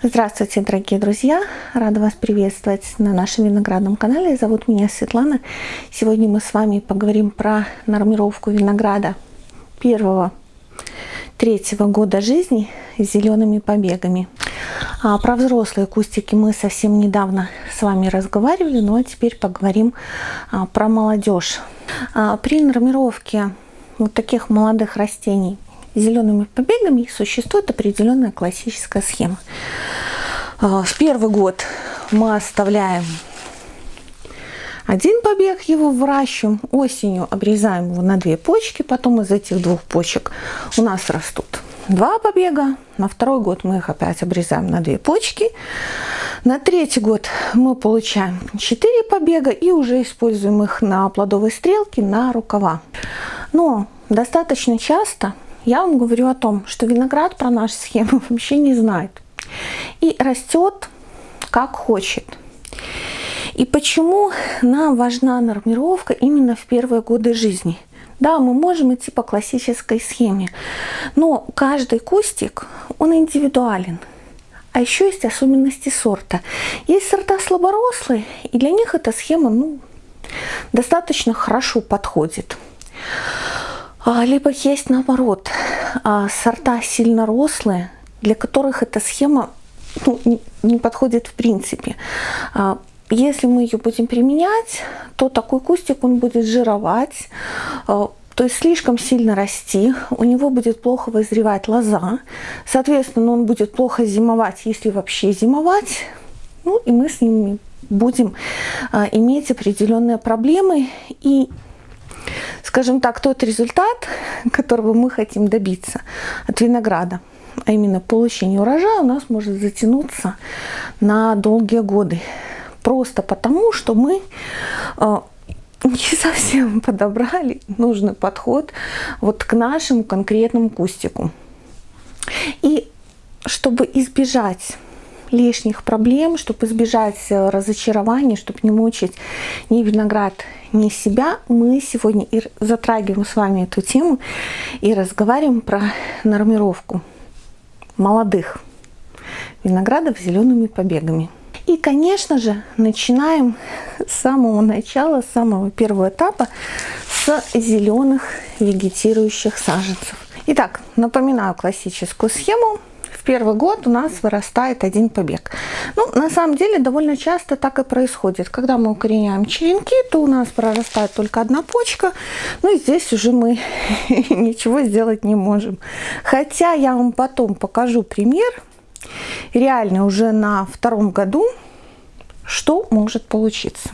Здравствуйте, дорогие друзья! Рада вас приветствовать на нашем виноградном канале. Зовут меня Светлана. Сегодня мы с вами поговорим про нормировку винограда первого, третьего года жизни с зелеными побегами. А про взрослые кустики мы совсем недавно с вами разговаривали, ну а теперь поговорим а, про молодежь. А, при нормировке вот таких молодых растений зелеными побегами существует определенная классическая схема. А, в первый год мы оставляем один побег, его выращиваем, осенью обрезаем его на две почки, потом из этих двух почек у нас растут два побега, на второй год мы их опять обрезаем на две почки, на третий год мы получаем 4 побега и уже используем их на плодовые стрелки, на рукава. Но достаточно часто я вам говорю о том, что виноград про нашу схему вообще не знает и растет как хочет. И почему нам важна нормировка именно в первые годы жизни? Да, мы можем идти по классической схеме, но каждый кустик, он индивидуален. А еще есть особенности сорта. Есть сорта слаборослые, и для них эта схема ну, достаточно хорошо подходит. А, либо есть наоборот, а, сорта сильно рослые, для которых эта схема ну, не, подходит в принципе. А, если мы ее будем применять, то такой кустик он будет жировать, то есть слишком сильно расти, у него будет плохо вызревать лоза, соответственно, он будет плохо зимовать, если вообще зимовать, ну и мы с ними будем иметь определенные проблемы и скажем так, тот результат, которого мы хотим добиться от винограда, а именно получение урожая, у нас может затянуться на долгие годы. Просто потому, что мы э, не совсем подобрали нужный подход вот к нашему конкретному кустику. И чтобы избежать лишних проблем, чтобы избежать э, разочарований, чтобы не мучить ни виноград, ни себя, мы сегодня и затрагиваем с вами эту тему и разговариваем про нормировку молодых виноградов с зелеными побегами. И, конечно же, начинаем с самого начала, с самого первого этапа, с зеленых вегетирующих саженцев. Итак, напоминаю классическую схему. Первый год у нас вырастает один побег. Ну, на самом деле, довольно часто так и происходит. Когда мы укореняем черенки, то у нас прорастает только одна почка. Ну, и здесь уже мы ничего сделать не можем. Хотя я вам потом покажу пример, реально уже на втором году, что может получиться.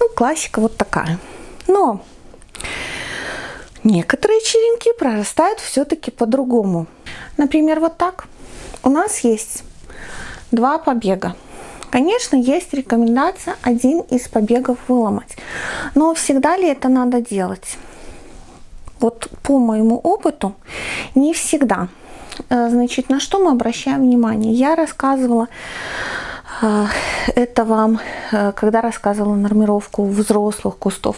Ну, классика вот такая. Но некоторые черенки прорастают все-таки по-другому. Например, вот так. У нас есть два побега. Конечно, есть рекомендация один из побегов выломать. Но всегда ли это надо делать? Вот по моему опыту, не всегда. Э, значит, на что мы обращаем внимание? Я рассказывала э, это вам, э, когда рассказывала нормировку взрослых кустов.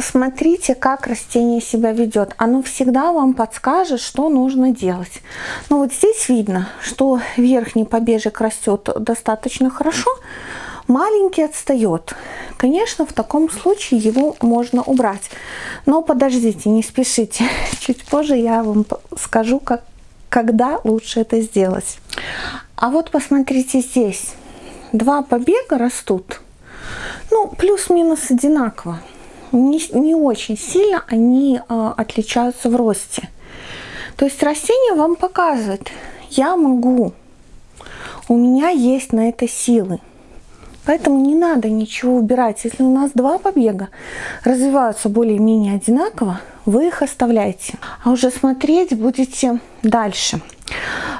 Смотрите, как растение себя ведет. Оно всегда вам подскажет, что нужно делать. Ну вот здесь видно, что верхний побежек растет достаточно хорошо, маленький отстает. Конечно, в таком случае его можно убрать. Но подождите, не спешите. Чуть позже я вам скажу, как когда лучше это сделать. А вот посмотрите здесь. Два побега растут. Ну, плюс-минус одинаково. Не, не очень сильно они э, отличаются в росте. То есть растение вам показывает, я могу, у меня есть на это силы. Поэтому не надо ничего убирать. Если у нас два побега развиваются более-менее одинаково, вы их оставляете. А уже смотреть будете дальше.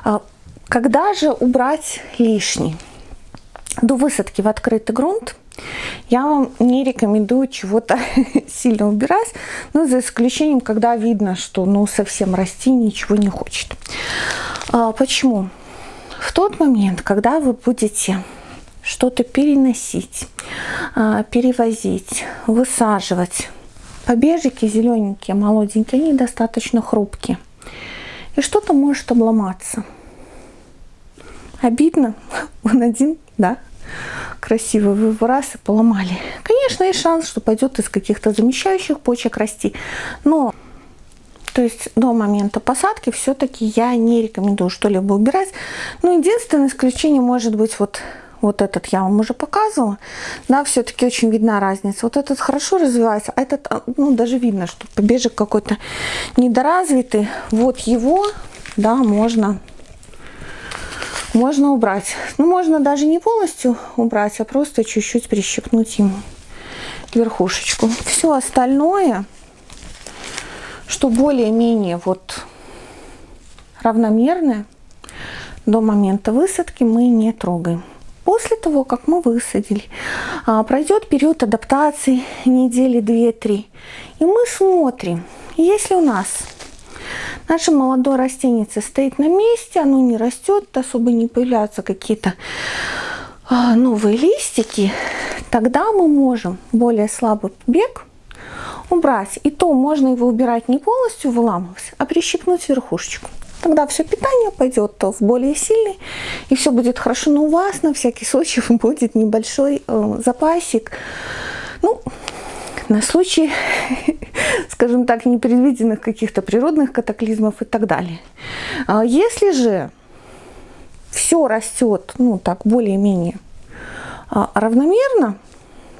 А, когда же убрать лишний? До высадки в открытый грунт я вам не рекомендую чего-то сильно убирать, но за исключением, когда видно, что ну совсем расти ничего не хочет. А, почему? В тот момент, когда вы будете что-то переносить, а, перевозить, высаживать. Побежики зелененькие, молоденькие, они достаточно хрупкие. И что-то может обломаться. Обидно. Он один, да, красивый вы раз и поломали. Конечно, есть шанс, что пойдет из каких-то замещающих почек расти. Но то есть до момента посадки все-таки я не рекомендую что-либо убирать. Но единственное исключение может быть вот, вот этот я вам уже показывала. Да, все-таки очень видна разница. Вот этот хорошо развивается, а этот, а, ну, даже видно, что побежек какой-то недоразвитый. Вот его, да, можно можно убрать. Ну, можно даже не полностью убрать, а просто чуть-чуть прищипнуть ему верхушечку. Все остальное что более-менее вот равномерное до момента высадки мы не трогаем. После того, как мы высадили, а, пройдет период адаптации недели 2-3. И мы смотрим, если у нас наше молодое растение стоит на месте, оно не растет, особо не появляются какие-то а, новые листики, тогда мы можем более слабый побег убрать. И то можно его убирать не полностью выламывать, а прищипнуть верхушечку. Тогда все питание пойдет в более сильный, и все будет хорошо. Но у вас на всякий случай будет небольшой э, запасик. Ну, на случай, скажем так, непредвиденных каких-то природных катаклизмов и так далее. А если же все растет, ну так, более-менее а, равномерно,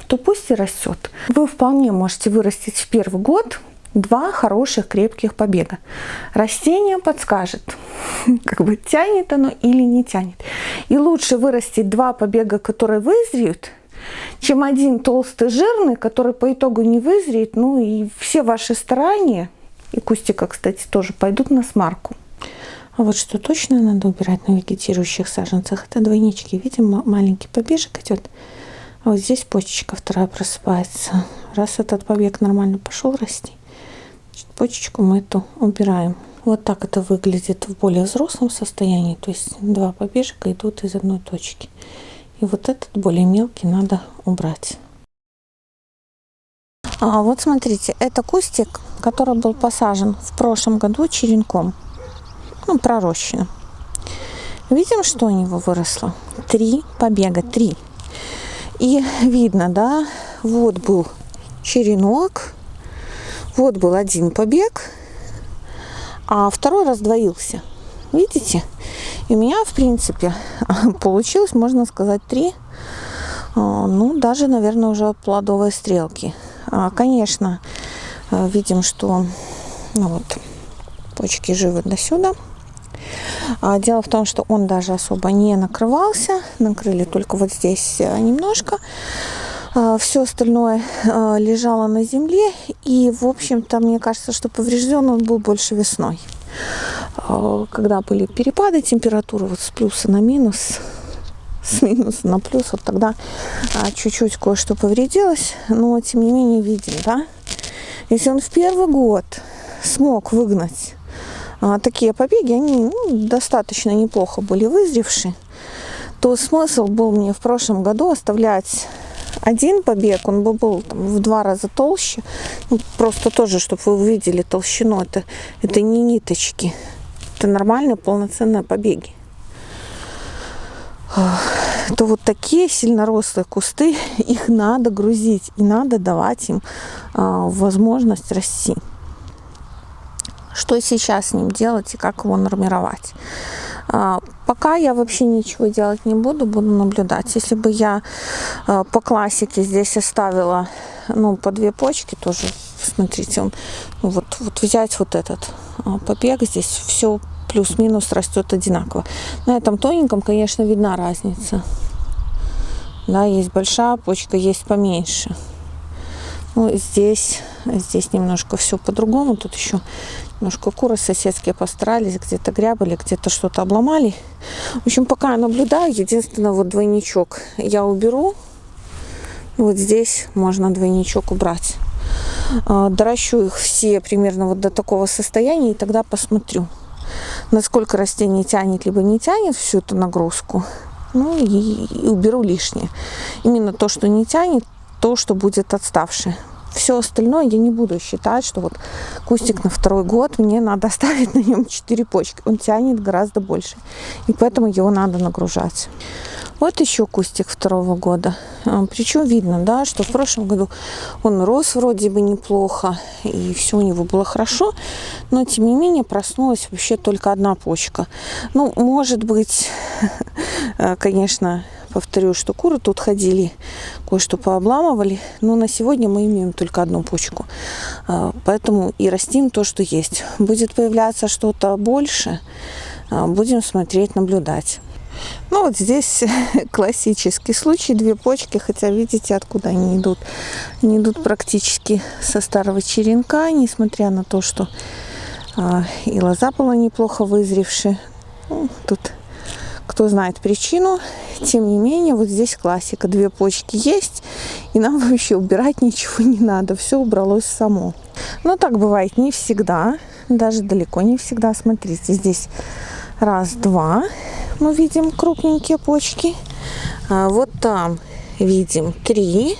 то пусть и растет. Вы вполне можете вырастить в первый год два хороших крепких побега. Растение подскажет, как бы тянет оно или не тянет. И лучше вырастить два побега, которые вызреют, чем один толстый жирный, который по итогу не вызреет. Ну и все ваши старания, и кустика, кстати, тоже пойдут на смарку. А вот что точно надо убирать на вегетирующих саженцах, это двойнички. Видим, маленький побежек идет. А вот здесь почечка вторая просыпается. Раз этот побег нормально пошел расти, значит, почечку мы эту убираем. Вот так это выглядит в более взрослом состоянии. То есть два побежка идут из одной точки. И вот этот более мелкий надо убрать. А вот смотрите, это кустик, который был посажен в прошлом году черенком. Ну, пророщенным. Видим, что у него выросло? Три побега, три. И видно, да, вот был черенок, вот был один побег, а второй раздвоился. Видите? И у меня, в принципе, получилось, можно сказать, три, а, ну, даже, наверное, уже плодовые стрелки. А, конечно, а, видим, что ну, вот, почки живы до сюда. А дело в том, что он даже особо не накрывался. Накрыли только вот здесь э, немножко. Все остальное э, лежало на земле. И, в общем-то, мне кажется, что поврежден он был больше весной. А, когда были перепады температуры вот с плюса на минус, с минуса на плюс, вот тогда чуть-чуть кое-что повредилось. Но, тем не менее, видим, да? Если он в первый год смог выгнать а, такие побеги, они ну, достаточно неплохо были вызревшие, то смысл был мне в прошлом году оставлять один побег, он бы был там, в два раза толще. Ну, просто тоже, чтобы вы увидели толщину, это, это не ниточки, это нормальные полноценные побеги. То вот такие сильно рослые кусты, их надо грузить и надо давать им а, возможность расти что сейчас с ним делать и как его нормировать. А, пока я вообще ничего делать не буду, буду наблюдать. Если бы я а, по классике здесь оставила ну, по две почки тоже, смотрите, он, ну, вот, вот взять вот этот побег, здесь все плюс-минус растет одинаково. На этом тоненьком, конечно, видна разница. Да, есть большая почка, есть поменьше. Ну, здесь, здесь немножко все по-другому. Тут еще Немножко куры соседские постарались, где-то грябали, где-то что-то обломали. В общем, пока я наблюдаю, единственное, вот двойничок я уберу. Вот здесь можно двойничок убрать. А, доращу их все примерно вот до такого состояния, и тогда посмотрю, насколько растение тянет, либо не тянет всю эту нагрузку. Ну и, и уберу лишнее. Именно то, что не тянет, то, что будет отставшее. все остальное я не буду считать, что вот кустик на второй год, мне надо оставить на нем 4 почки. Он тянет гораздо больше. И поэтому его надо нагружать. Вот еще кустик второго года. А, Причем видно, да, что в прошлом году он рос вроде бы неплохо, и все у него было хорошо, но тем не менее проснулась вообще только одна почка. Ну, может быть, конечно, повторю, что куры тут ходили, кое-что пообламывали, но на сегодня мы имеем только одну почку. А, поэтому и растим то, что есть. Будет появляться что-то больше, а, будем смотреть, наблюдать. Ну вот здесь классический случай, две почки, хотя видите, откуда они идут. Они идут практически со старого черенка, несмотря на то, что а, и лоза была неплохо вызревшая. Ну, тут кто знает причину. Тем не менее, вот здесь классика. Две почки есть, и нам вообще убирать ничего не надо. Все убралось само. Но так бывает не всегда, даже далеко не всегда. Смотрите, здесь раз, два, мы видим крупненькие почки. А вот там видим три.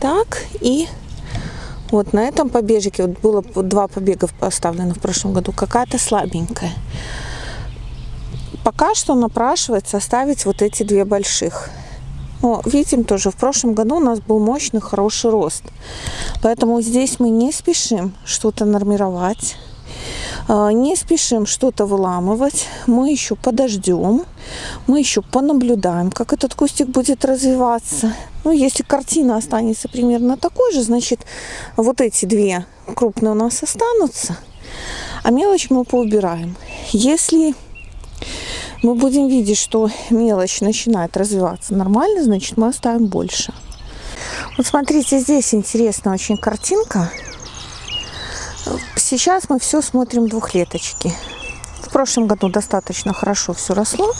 Так, и вот на этом побежике, вот было два побега поставлено в прошлом году, какая-то слабенькая. Пока что напрашивается оставить вот эти две больших. Но видим тоже, в прошлом году у нас был мощный, хороший рост. Поэтому здесь мы не спешим что-то нормировать. А, не спешим что-то выламывать. Мы еще подождем. Мы еще понаблюдаем, как этот кустик будет развиваться. Ну, если картина останется примерно такой же, значит, вот эти две крупные у нас останутся. А мелочь мы поубираем. Если мы будем видеть, что мелочь начинает развиваться нормально, значит, мы оставим больше. Вот смотрите, здесь интересная очень картинка. Сейчас мы все смотрим двухлеточки. В прошлом году достаточно хорошо все росло.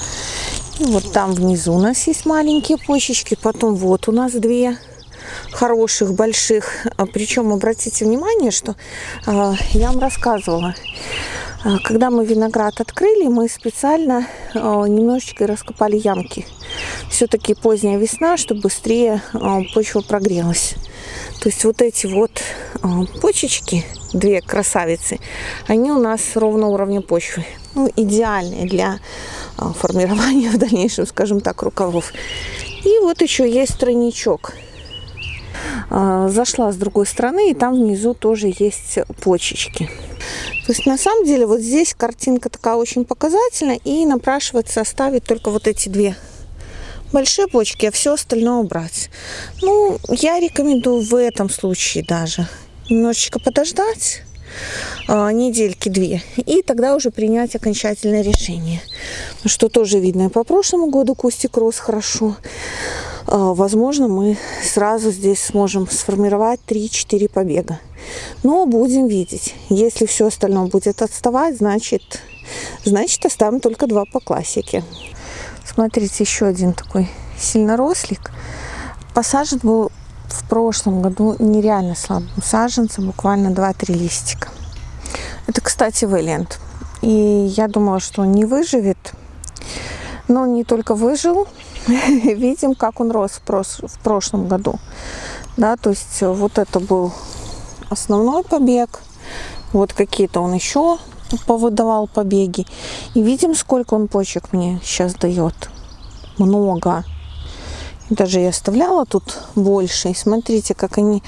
И вот там внизу у нас есть маленькие почечки. Потом вот у нас две хороших, больших. А Причем обратите внимание, что э, я вам рассказывала, когда мы виноград открыли, мы специально э, немножечко раскопали ямки. Все-таки поздняя весна, чтобы быстрее э, почва прогрелась. То есть вот эти вот почечки, две красавицы, они у нас ровно уровня почвы. Ну, идеальные для формирования в дальнейшем, скажем так, рукавов. И вот еще есть тройничок. Э, зашла с другой стороны, и там внизу тоже есть почечки. То есть на самом деле вот здесь картинка такая очень показательная, и напрашивается оставить только вот эти две большие почки, а все остальное убрать. Ну, я рекомендую в этом случае даже немножечко подождать а, недельки две и тогда уже принять окончательное решение что тоже видно по прошлому году кустик рос хорошо а, возможно мы сразу здесь сможем сформировать 3-4 побега но будем видеть если все остальное будет отставать значит значит оставим только два по классике Смотрите, еще один такой сильнорослик. Посажен был в прошлом году нереально слабым саженцем, буквально 2-3 листика. Это, кстати, Вэлент. И я думала, что он не выживет. Но он не только выжил, видим, как он рос в прошлом году. Да, то есть вот это был основной побег. Вот какие-то он еще повыдавал побеги. И видим, сколько он почек мне сейчас дает. Много. Даже я оставляла тут больше. И смотрите, как они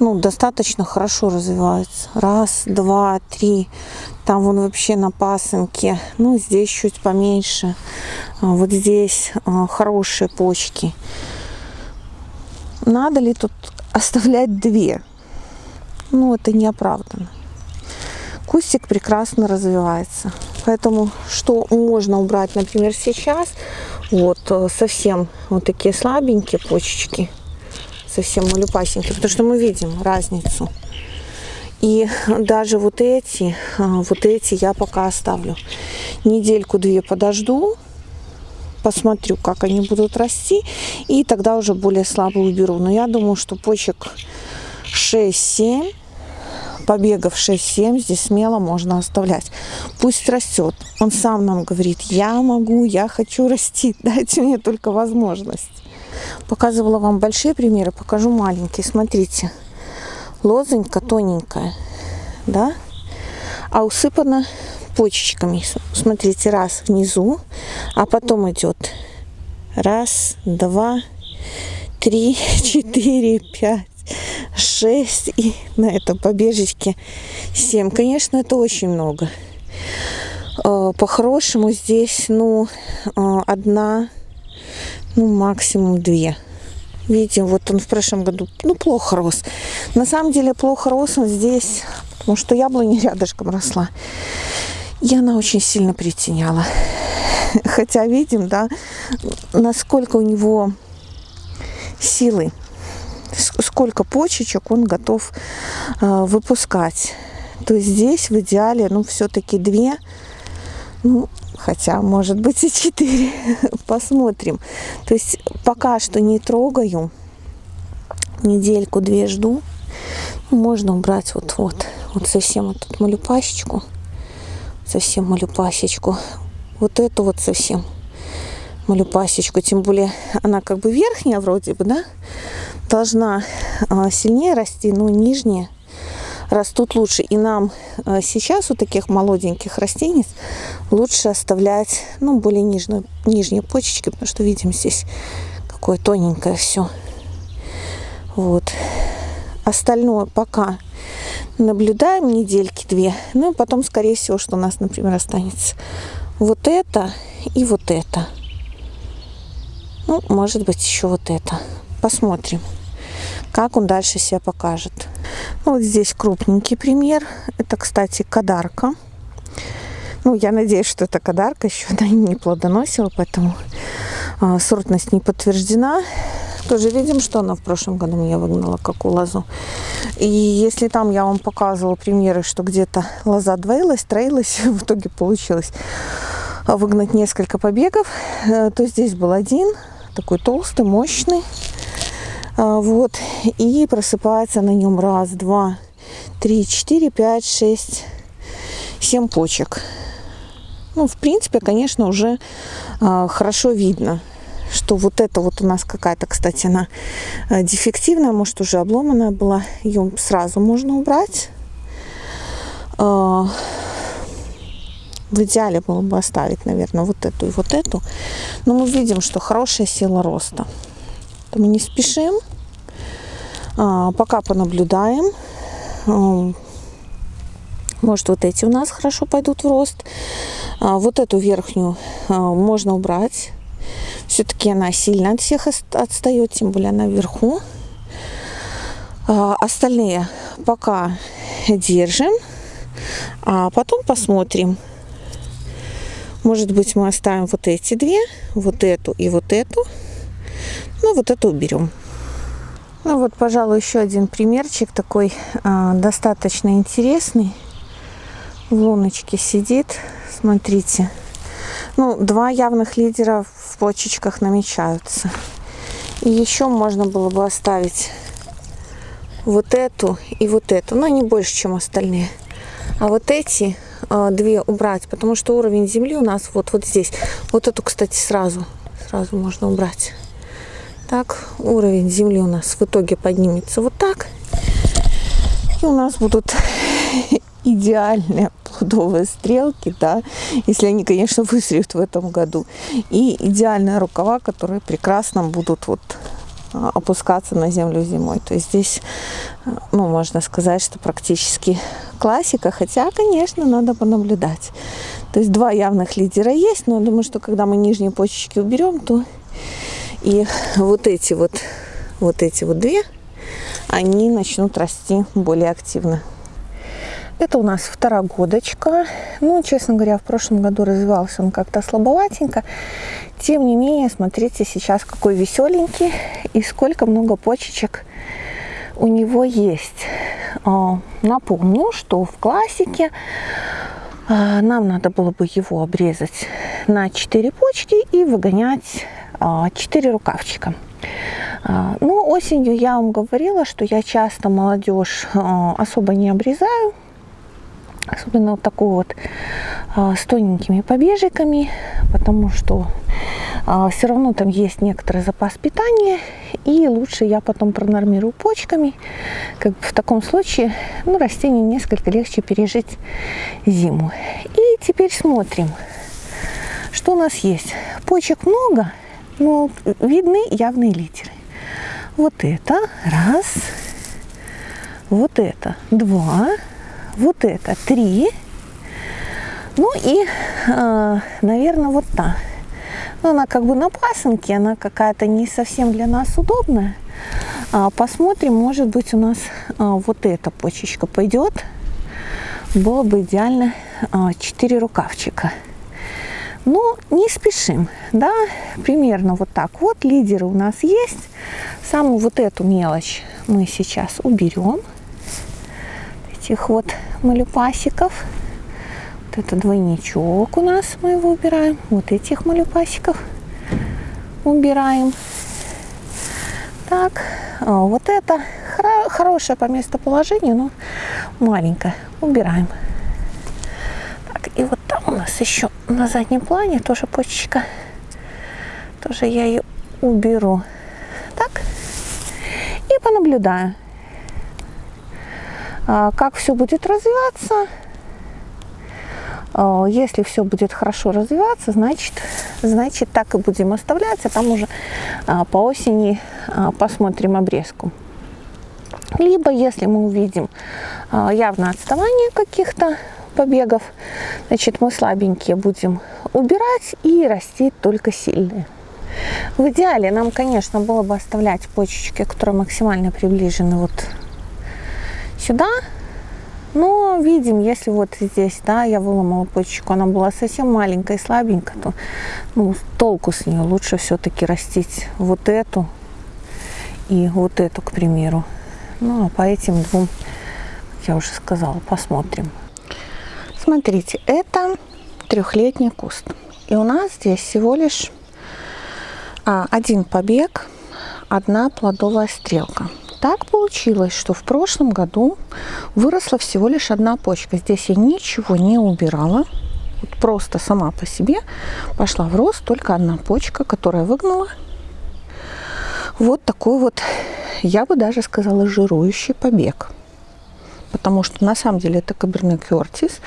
ну, достаточно хорошо развиваются. Раз, два, три. Там вон вообще на пасынке. Ну, здесь чуть поменьше. А вот здесь а, хорошие почки. Надо ли тут оставлять две? Ну, это неоправданно кустик прекрасно развивается. Поэтому что можно убрать, например, сейчас, вот э, совсем вот такие слабенькие почечки, совсем малюпасенькие, потому что мы видим разницу. И даже вот эти, э, вот эти я пока оставлю. Недельку-две подожду, посмотрю, как они будут расти, и тогда уже более слабо уберу. Но я думаю, что почек 6-7 побегов 6-7 здесь смело можно оставлять. Пусть растет. Он сам нам говорит, я могу, я хочу расти, дайте мне только возможность. показывала вам большие примеры, покажу маленькие. Смотрите, лозонька тоненькая, да, а усыпана почечками. Смотрите, раз внизу, а потом идет раз, два, три, четыре, пять, шесть и на этом побежечке семь. Конечно, это очень много. Э, по-хорошему здесь, ну, э, одна, ну, максимум две. Видите, вот он в прошлом году, ну, плохо рос. На самом деле, плохо рос он здесь, потому что яблоня рядышком росла. И она очень сильно притеняла. Хотя видим, да, насколько у него силы, сколько почечек он готов э, выпускать. То есть здесь в идеале, ну, все-таки две, ну, хотя, может быть, и четыре. Посмотрим. То есть пока что не трогаю. Недельку-две жду. Можно убрать вот-вот. Вот совсем вот эту малюпасечку. Совсем малюпасечку. Вот эту вот совсем малюпасечку. Тем более она как бы верхняя вроде бы, да? Должна а, сильнее расти, но нижняя растут лучше. И нам э, сейчас у таких молоденьких растений лучше оставлять ну, более нижнюю, нижние почечки, потому что видим здесь какое тоненькое все. Вот. Остальное пока наблюдаем недельки две. Ну потом, скорее всего, что у нас, например, останется вот это и вот это. Ну, может быть, еще вот это. Посмотрим, как он дальше себя покажет. Ну, вот здесь крупненький пример. Это, кстати, кадарка. Ну, я надеюсь, что это кадарка еще она не плодоносила, поэтому э, сортность не подтверждена. Тоже видим, что она в прошлом году меня выгнала, как у лозу. И если там я вам показывала примеры, что где-то лоза двоилась, троилась, в итоге получилось выгнать несколько побегов, э, то здесь был один, такой толстый, мощный. А, вот, и просыпается на нем раз, два, три, четыре, пять, шесть, семь почек. Ну, в принципе, конечно, уже э, хорошо видно, что вот это вот у нас какая-то, кстати, она э, дефективная, может, уже обломанная была. Ее сразу можно убрать. В идеале было бы оставить, наверное, вот эту и вот эту. Но мы видим, что хорошая сила роста то мы не спешим. А, пока понаблюдаем. А, может, вот эти у нас хорошо пойдут в рост. А, вот эту верхнюю можно убрать. Все-таки она сильно от всех отстает, тем более она вверху. Остальные пока держим. А потом посмотрим. Может быть, мы оставим вот эти две, вот эту и вот эту. Ну, вот это уберем. Ну вот, пожалуй, еще один примерчик такой э, достаточно интересный. В луночке сидит. Смотрите. Ну, два явных лидера в почечках намечаются. И еще можно было бы оставить вот эту и вот эту. Но не больше, чем остальные. А вот эти две убрать, потому что уровень земли у нас вот, вот здесь. Вот эту, кстати, сразу, сразу можно убрать. Так, уровень земли у нас в итоге поднимется вот так. И у нас будут идеальные плодовые стрелки, да, если они, конечно, вызреют в этом году. И идеальные рукава, которые прекрасно будут вот а, опускаться на землю зимой. То есть здесь, ну, можно сказать, что практически классика, хотя, конечно, надо понаблюдать. То есть два явных лидера есть, но я думаю, что когда мы нижние почечки уберем, то и вот эти вот, вот эти вот две, они начнут расти более активно. Это у нас второгодочка. Ну, честно говоря, в прошлом году развивался он как-то слабоватенько. Тем не менее, смотрите сейчас какой веселенький и сколько много почечек у него есть. А, напомню, что в классике а, нам надо было бы его обрезать на 4 почки и выгонять 4 рукавчика. А, ну, осенью я вам говорила, что я часто молодежь а, особо не обрезаю. Особенно вот такую вот а, с тоненькими побежиками, потому что а, все равно там есть некоторый запас питания, и лучше я потом пронормирую почками. Как бы в таком случае ну, растению несколько легче пережить зиму. И теперь смотрим, что у нас есть. Почек много, но видны явные литеры. Вот это раз, вот это два, вот это три, ну и, э, наверное, вот та. Ну, она как бы на пасынке, она какая-то не совсем для нас удобная. А, посмотрим, может быть, у нас а, вот эта почечка пойдет. Было бы идеально а, 4 рукавчика. Но не спешим, да, примерно вот так вот. Лидеры у нас есть. Самую вот эту мелочь мы сейчас уберем. Этих вот малюпасиков это двойничок у нас, мы его убираем. Вот этих малюпасиков убираем. Так, а вот это хоро хорошее по местоположению, но маленькое. Убираем. Так, и вот там у нас еще на заднем плане тоже почечка. Тоже я ее уберу. Так, и понаблюдаю, а, как все будет развиваться. А, если все будет хорошо развиваться, значит, значит так и будем оставлять, а там уже а, по осени а, посмотрим обрезку. Либо, если мы увидим явное отставание каких-то побегов, значит, мы слабенькие будем убирать и расти только сильные. В идеале нам, конечно, было бы оставлять почечки, которые максимально приближены вот сюда, но видим, если вот здесь, да, я выломала почечку, она была совсем маленькая и слабенькая, то ну, толку с нее лучше все-таки растить вот эту и вот эту, к примеру. Ну, а по этим двум, я уже сказала, посмотрим. Смотрите, это трехлетний куст. И у нас здесь всего лишь а, один побег, одна плодовая стрелка. Так получилось, что в прошлом году выросла всего лишь одна почка. Здесь я ничего не убирала. Вот просто сама по себе пошла в рост только одна почка, которая выгнала вот такой вот, я бы даже сказала, жирующий побег. Потому что на самом деле это Каберне Кертис.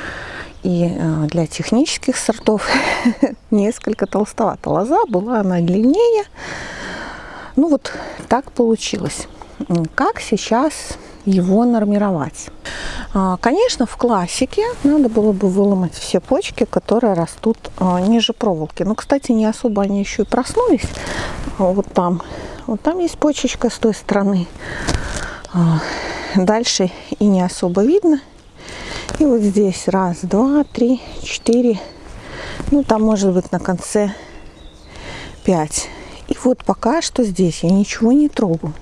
И э, для технических сортов несколько толстовата. Лоза была она длиннее. Ну вот так получилось как сейчас его нормировать. А, конечно, в классике надо было бы выломать все почки, которые растут а, ниже проволоки. Но, кстати, не особо они еще и проснулись. А вот там, вот там есть почечка с той стороны. Дальше и не особо видно. И вот здесь раз, два, три, четыре. Ну, там может быть на конце пять. И вот пока что здесь я ничего не трогаю.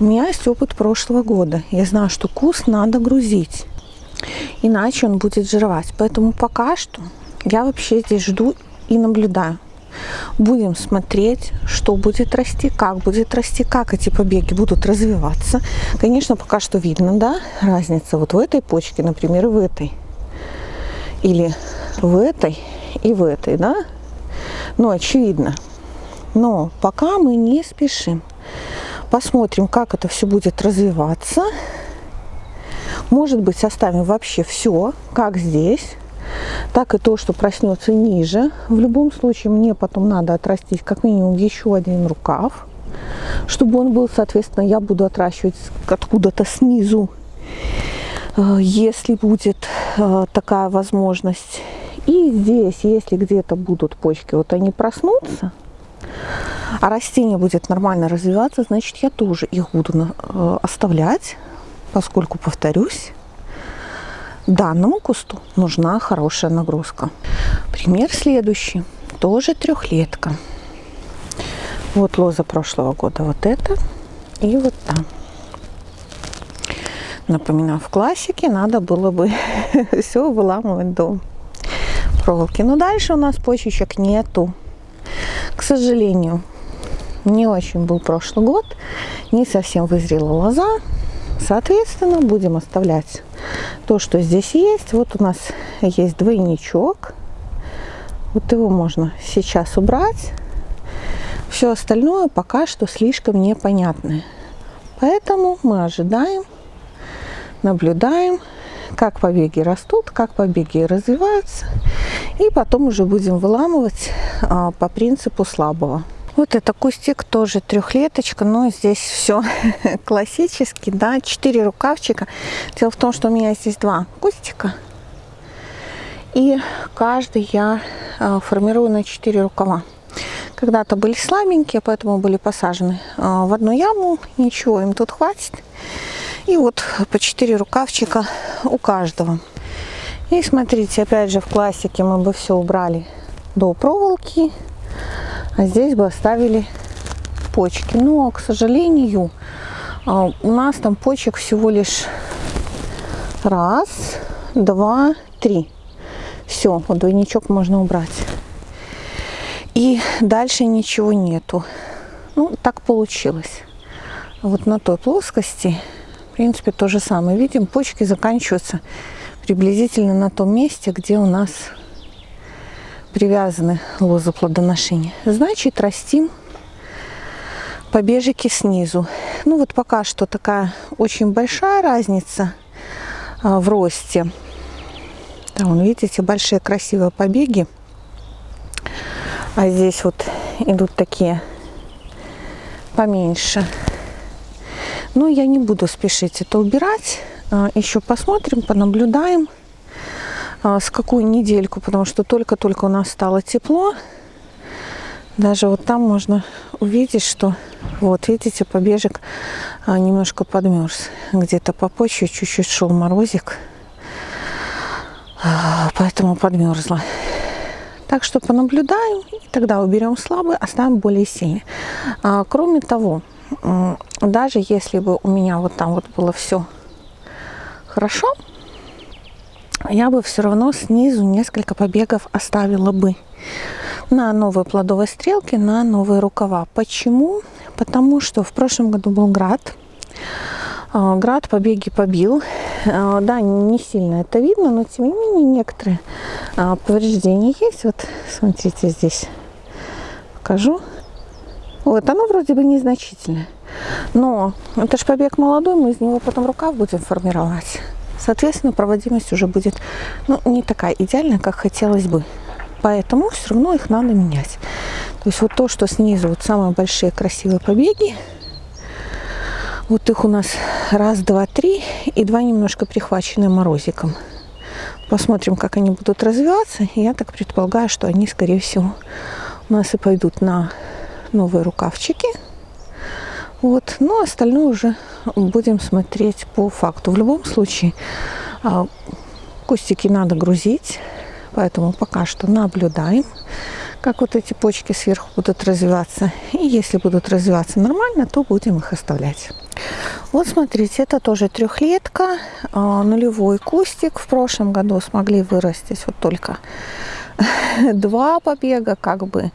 У меня есть опыт прошлого года. Я знаю, что куст надо грузить, иначе он будет жировать. Поэтому пока что я вообще здесь жду и наблюдаю. Будем смотреть, что будет расти, как будет расти, как эти побеги будут развиваться. Конечно, пока что видно, да, разница вот в этой почке, например, в этой. Или в этой и в этой, да. Но очевидно, но пока мы не спешим. Посмотрим, как это все будет развиваться. Может быть, составим вообще все, как здесь, так и то, что проснется ниже. В любом случае, мне потом надо отрастить как минимум еще один рукав, чтобы он был, соответственно, я буду отращивать откуда-то снизу, э, если будет э, такая возможность. И здесь, если где-то будут почки, вот они проснутся, а растение будет нормально развиваться, значит, я тоже их буду э, оставлять, поскольку, повторюсь, данному кусту нужна хорошая нагрузка. Пример следующий. Тоже трехлетка. Вот лоза прошлого года вот это и вот там. Напоминаю, в классике надо было бы все выламывать до проволоки. Но дальше у нас почечек нету. К сожалению, не очень был прошлый год, не совсем вызрела лоза. Соответственно, будем оставлять то, что здесь есть. Вот у нас есть двойничок. Вот его можно сейчас убрать. Все остальное пока что слишком непонятное. Поэтому мы ожидаем, наблюдаем, как побеги растут, как побеги развиваются. И потом уже будем выламывать а, по принципу слабого. Вот это кустик тоже трехлеточка, но здесь все классический, да, четыре рукавчика. Дело в том, что у меня здесь два кустика. И каждый я а, формирую на 4 рукава. Когда-то были слабенькие, поэтому были посажены а, в одну яму. Ничего, им тут хватит. И вот по 4 рукавчика у каждого. И смотрите, опять же в классике мы бы все убрали до проволоки. А здесь бы оставили почки. Но, к сожалению, а, у нас там почек всего лишь раз, два, три. Все, вот двойничок можно убрать. И дальше ничего нету. Ну, так получилось. Вот на той плоскости, принципе, то же самое. Видим, почки заканчиваются приблизительно на том месте, где у нас привязаны лозы плодоношения. Значит, растим побежики снизу. Ну вот пока что такая очень большая разница а, в росте. Там, видите, большие красивые побеги. А здесь вот идут такие поменьше. Но я не буду спешить это убирать. А, Еще посмотрим, понаблюдаем а, с какую недельку, потому что только-только у нас стало тепло. Даже вот там можно увидеть, что вот, видите, побежек а, немножко подмерз. Где-то по почве чуть-чуть шел морозик, поэтому подмерзла. Так что понаблюдаем, и тогда уберем слабый, оставим более сильный. А, кроме того, даже если бы у меня вот там вот было все хорошо, я бы все равно снизу несколько побегов оставила бы на новые плодовые стрелки, на новые рукава. Почему? Потому что в прошлом году был град, а, град побеги побил. А, да, не сильно это видно, но тем не менее некоторые а, повреждения есть. Вот смотрите здесь, покажу. Вот, оно вроде бы незначительное. Но это же побег молодой, мы из него потом рукав будем формировать. Соответственно, проводимость уже будет ну, не такая идеальная, как хотелось бы. Поэтому все равно их надо менять. То есть вот то, что снизу, вот самые большие красивые побеги, вот их у нас раз, два, три, и два немножко прихвачены морозиком. Посмотрим, как они будут развиваться. Я так предполагаю, что они, скорее всего, у нас и пойдут на новые рукавчики. Вот. Но остальное уже будем смотреть по факту. В любом случае, а, кустики надо грузить, поэтому пока что наблюдаем как вот эти почки сверху будут развиваться. И если будут развиваться нормально, то будем их оставлять. Вот смотрите, это тоже трехлетка, а, нулевой кустик. В прошлом году смогли вырастить вот только два побега, как бы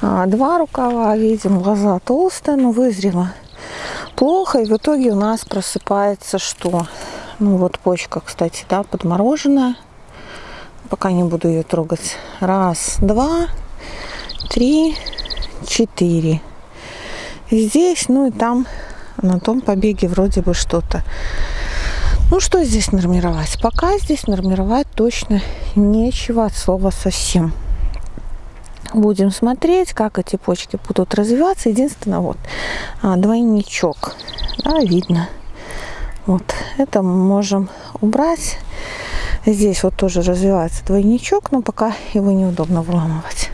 а, два рукава. Видим, лоза толстая, но вызрела плохо. И в итоге у нас просыпается что? Ну вот почка, кстати, да, подмороженная. Пока не буду ее трогать. Раз, два, три, четыре. Здесь, ну и там, на том побеге вроде бы что-то. Ну, что здесь нормировать? Пока здесь нормировать точно нечего от слова совсем. Будем смотреть, как эти почки будут развиваться. Единственное, вот, а, двойничок, да, видно. Вот, это мы можем убрать. Здесь вот тоже развивается двойничок, но пока его неудобно выламывать.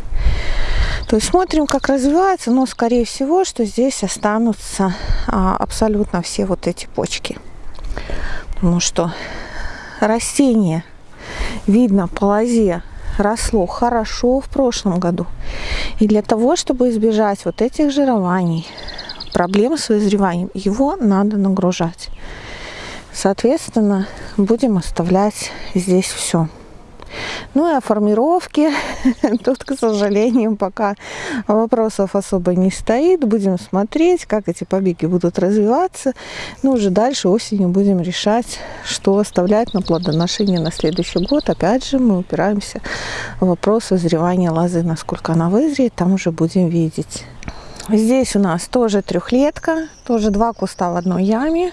То есть смотрим, как развивается, но скорее всего, что здесь останутся а, абсолютно все вот эти почки. Потому что растение видно по лозе росло хорошо в прошлом году. И для того, чтобы избежать вот этих жирований, проблем с вызреванием, его надо нагружать. Соответственно, будем оставлять здесь все. Ну и о формировке тут, к сожалению, пока вопросов особо не стоит. Будем смотреть, как эти побеги будут развиваться. Ну, уже дальше осенью будем решать, что оставлять на плодоношение на следующий год. Опять же, мы упираемся в вопрос созревания лозы, насколько она вызреет, там уже будем видеть. Здесь у нас тоже трехлетка, тоже два куста в одной яме.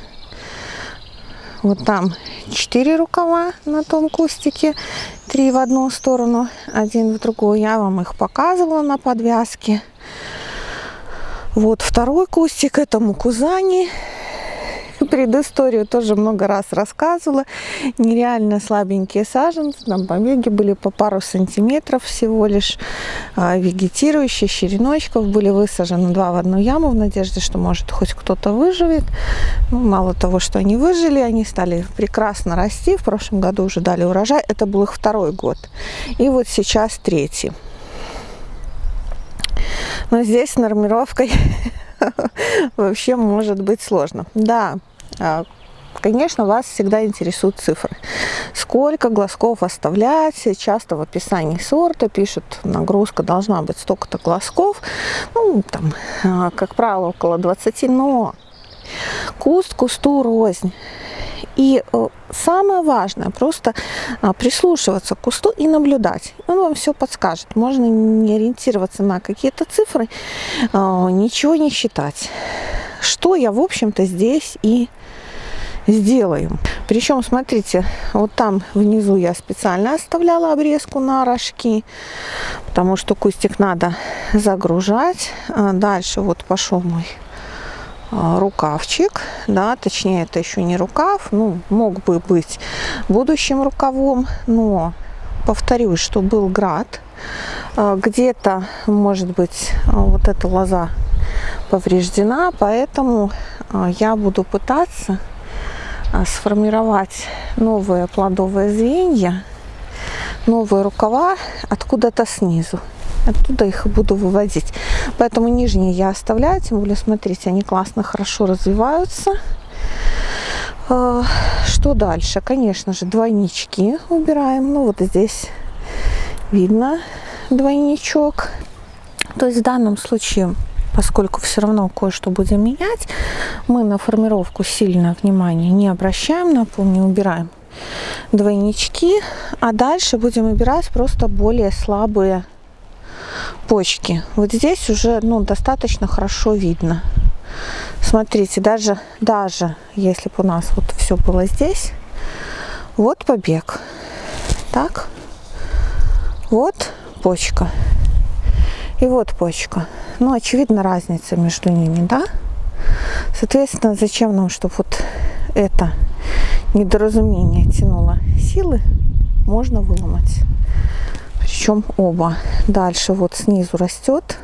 Вот там четыре рукава на том кустике, три в одну сторону, один в другую. Я вам их показывала на подвязке. Вот второй кустик, это мукузани предысторию тоже много раз рассказывала. Нереально слабенькие саженцы, там побеги были по пару сантиметров всего лишь. А, вегетирующие, череночков были высажены два в одну яму в надежде, что может хоть кто-то выживет. Ну, мало того, что они выжили, они стали прекрасно расти. В прошлом году уже дали урожай. Это был их второй год. И вот сейчас третий. Но здесь нормировкой вообще может быть сложно. Да, конечно, вас всегда интересуют цифры. Сколько глазков оставлять? Часто в описании сорта пишут, нагрузка должна быть столько-то глазков. Ну, там, а, как правило, около 20, но куст кусту рознь. И э, самое важное, просто а, прислушиваться к кусту и наблюдать. Он вам все подскажет. Можно не ориентироваться на какие-то цифры, ничего не считать. Что я, в общем-то, здесь и сделаем. Причем, смотрите, вот там внизу я специально оставляла обрезку на рожки, потому что кустик надо загружать. А дальше вот пошел мой а, рукавчик, да, точнее это еще не рукав, ну, мог бы быть будущим рукавом, но повторюсь, что был град, а, где-то, может быть, вот эта лоза повреждена, поэтому я буду пытаться сформировать новые плодовые звенья, новые рукава откуда-то снизу. Оттуда их буду выводить. Поэтому нижние я оставляю, тем более, смотрите, они классно, хорошо развиваются. А, что дальше? Конечно же, двойнички убираем. Ну, вот здесь видно двойничок. То есть в данном случае поскольку все равно кое-что будем менять, мы на формировку сильно внимания не обращаем, напомню, убираем двойнички, а дальше будем убирать просто более слабые почки. Вот здесь уже ну, достаточно хорошо видно. Смотрите, даже, даже если бы у нас вот все было здесь, вот побег. Так, вот почка. И вот почка. Ну, очевидно, разница между ними, да? Соответственно, зачем нам, чтобы вот это недоразумение тянуло силы, можно выломать. Причем оба. Дальше вот снизу растет.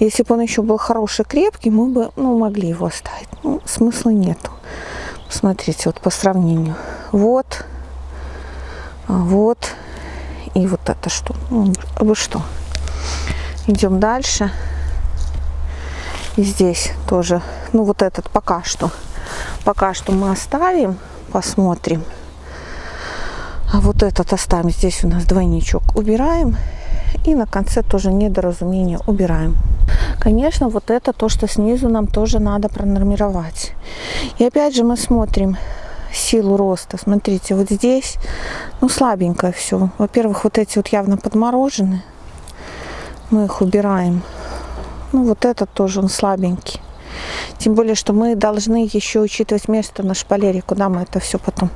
Если бы он еще был хороший, крепкий, мы бы ну, могли его оставить. Ну, смысла нету. Смотрите, вот по сравнению. Вот, вот и вот это что. Ну, вы что? Идем дальше. И здесь тоже, ну вот этот пока что, пока что мы оставим, посмотрим. А вот этот оставим. Здесь у нас двойничок убираем. И на конце тоже недоразумение убираем. Конечно, вот это то, что снизу нам тоже надо пронормировать. И опять же мы смотрим силу роста. Смотрите, вот здесь, ну, слабенькое все. Во-первых, вот эти вот явно подморожены мы их убираем. Ну, вот этот тоже он слабенький. Тем более, что мы должны еще учитывать место на шпалере, куда мы это все потом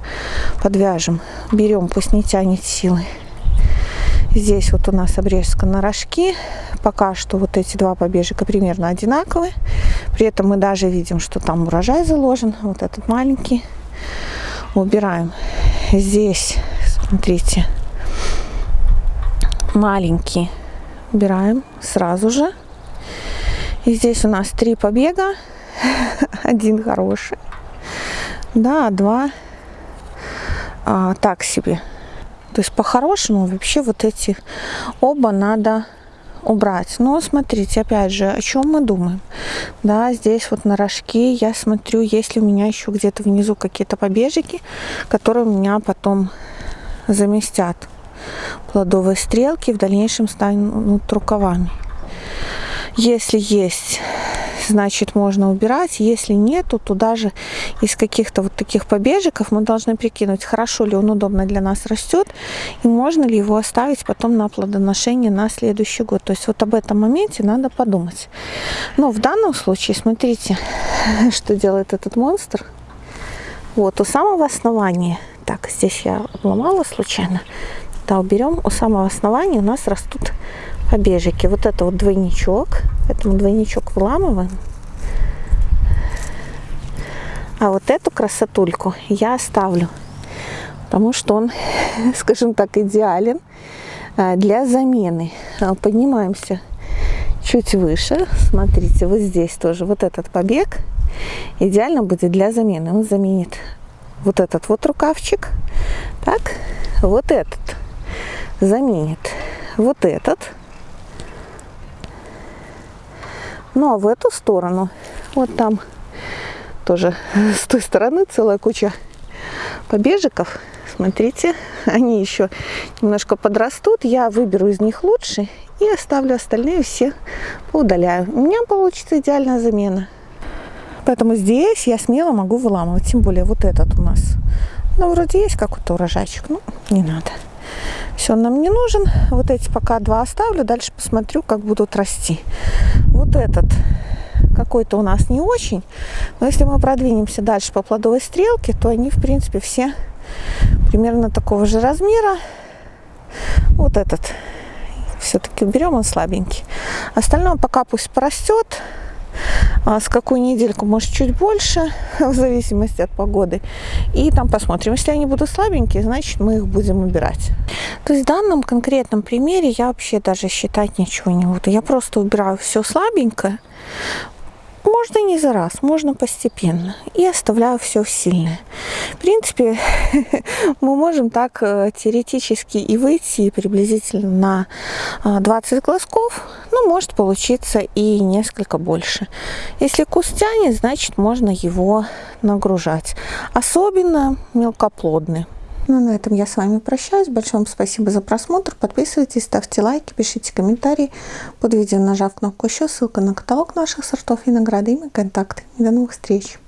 подвяжем. Берем, пусть не тянет силы. Здесь вот у нас обрезка на рожки. Пока что вот эти два побежика примерно одинаковые. При этом мы даже видим, что там урожай заложен. Вот этот маленький. Убираем. Здесь, смотрите, маленький убираем сразу же. И здесь у нас три побега. Один хороший. Да, два а, так себе. То есть по-хорошему вообще вот эти оба надо убрать. Но смотрите, опять же, о чем мы думаем. Да, здесь вот на рожке я смотрю, есть ли у меня еще где-то внизу какие-то побежики, которые у меня потом заместят плодовые стрелки в дальнейшем станут рукавами. Если есть значит можно убирать. Если нет, то туда же из каких-то вот таких побежиков мы должны прикинуть, хорошо ли он удобно для нас растет, и можно ли его оставить потом на плодоношение на следующий год. То есть вот об этом моменте надо подумать. Но в данном случае, смотрите, что делает этот монстр. Вот у самого основания, так, здесь я обломала случайно, да, уберем, у самого основания у нас растут побежики. Вот это вот двойничок, поэтому двойничок выламываем. А вот эту красотульку я оставлю, потому что он, скажем так, идеален а, для замены. А, поднимаемся чуть выше. Смотрите, вот здесь тоже вот этот побег идеально будет для замены. Он заменит вот этот вот рукавчик. Так, вот этот заменит вот этот. Ну а в эту сторону, вот там тоже с той стороны целая куча побежиков. Смотрите, они еще немножко подрастут. Я выберу из них лучше и оставлю остальные все, поудаляю. У меня получится идеальная замена. Поэтому здесь я смело могу выламывать. Тем более вот этот у нас. Ну, вроде есть какой-то урожайчик. Ну, не надо. Все, нам не нужен. Вот эти пока два оставлю. Дальше посмотрю, как будут расти. Вот этот какой-то у нас не очень. Но если мы продвинемся дальше по плодовой стрелке, то они, в принципе, все примерно такого же размера. Вот этот все-таки берем, он слабенький. Остальное пока пусть порастет. А с какую недельку, может, чуть больше, в зависимости от погоды. И там посмотрим. Если они будут слабенькие, значит, мы их будем убирать. То есть в данном конкретном примере я вообще даже считать ничего не буду. Я просто убираю все слабенькое. Можно не за раз, можно постепенно. И оставляю все сильное. В принципе, мы можем так э, теоретически и выйти приблизительно на 20 э, глазков. Ну, может получиться и несколько больше. Если куст тянет, значит можно его нагружать. Особенно мелкоплодный. Ну, на этом я с вами прощаюсь. Большое вам спасибо за просмотр. Подписывайтесь, ставьте лайки, пишите комментарии под видео, нажав кнопку еще, ссылка на каталог наших сортов и награды и мои контакты. До новых встреч!